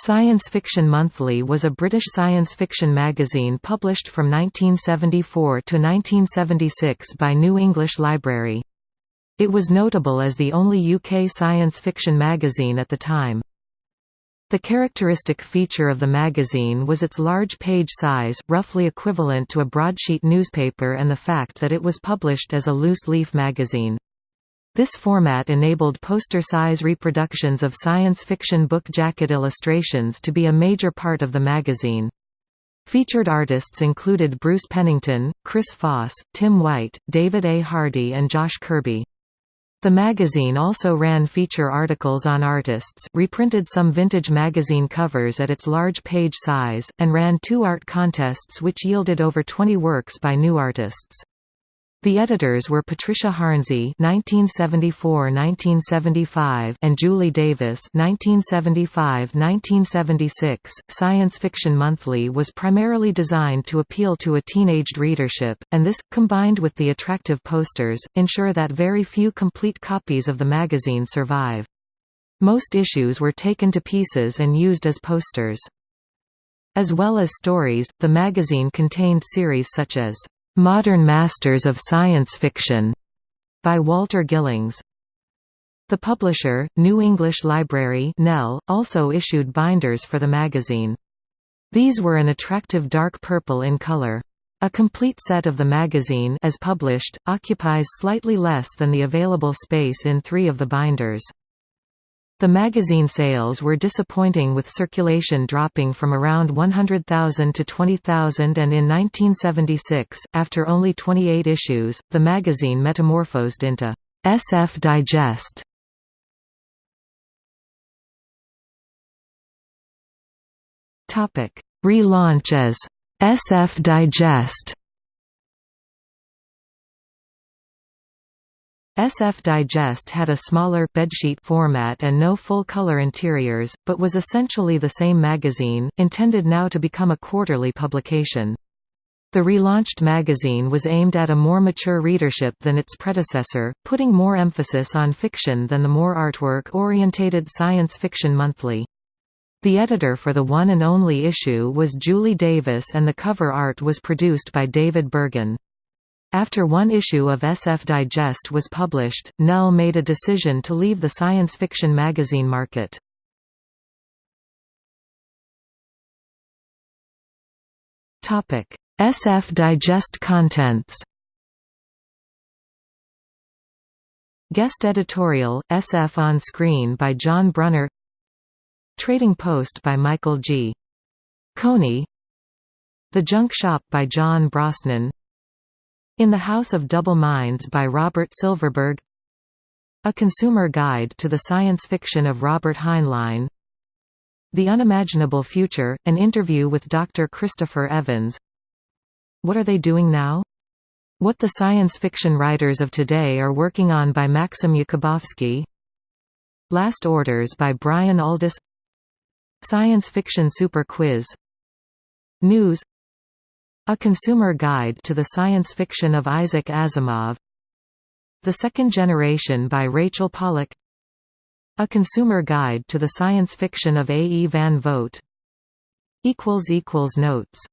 Science Fiction Monthly was a British science fiction magazine published from 1974 to 1976 by New English Library. It was notable as the only UK science fiction magazine at the time. The characteristic feature of the magazine was its large page size, roughly equivalent to a broadsheet newspaper and the fact that it was published as a loose-leaf magazine. This format enabled poster-size reproductions of science fiction book jacket illustrations to be a major part of the magazine. Featured artists included Bruce Pennington, Chris Foss, Tim White, David A. Hardy and Josh Kirby. The magazine also ran feature articles on artists, reprinted some vintage magazine covers at its large page size, and ran two art contests which yielded over 20 works by new artists. The editors were Patricia Hornsey (1974–1975) and Julie Davis (1975–1976). Science Fiction Monthly was primarily designed to appeal to a teenaged readership, and this, combined with the attractive posters, ensure that very few complete copies of the magazine survive. Most issues were taken to pieces and used as posters. As well as stories, the magazine contained series such as Modern Masters of Science Fiction by Walter Gillings. The publisher, New English Library NEL, also issued binders for the magazine. These were an attractive dark purple in color. A complete set of the magazine as published, occupies slightly less than the available space in three of the binders. The magazine sales were disappointing with circulation dropping from around 100,000 to 20,000 and in 1976, after only 28 issues, the magazine metamorphosed into SF Digest. Relaunch as SF Digest SF Digest had a smaller bedsheet format and no full-color interiors, but was essentially the same magazine, intended now to become a quarterly publication. The relaunched magazine was aimed at a more mature readership than its predecessor, putting more emphasis on fiction than the more artwork-orientated Science Fiction Monthly. The editor for the one and only issue was Julie Davis and the cover art was produced by David Bergen. After one issue of SF Digest was published, Nell made a decision to leave the science fiction magazine market. SF Digest contents Guest editorial, SF on Screen by John Brunner Trading Post by Michael G. Coney The Junk Shop by John Brosnan in the House of Double Minds by Robert Silverberg. A Consumer Guide to the Science Fiction of Robert Heinlein. The Unimaginable Future, an interview with Dr. Christopher Evans. What Are They Doing Now? What the Science Fiction Writers of Today Are Working On by Maxim Jakubowski Last Orders by Brian Aldiss Science Fiction Super Quiz. News a Consumer Guide to the Science Fiction of Isaac Asimov The Second Generation by Rachel Pollack A Consumer Guide to the Science Fiction of A. E. Van Vogt Notes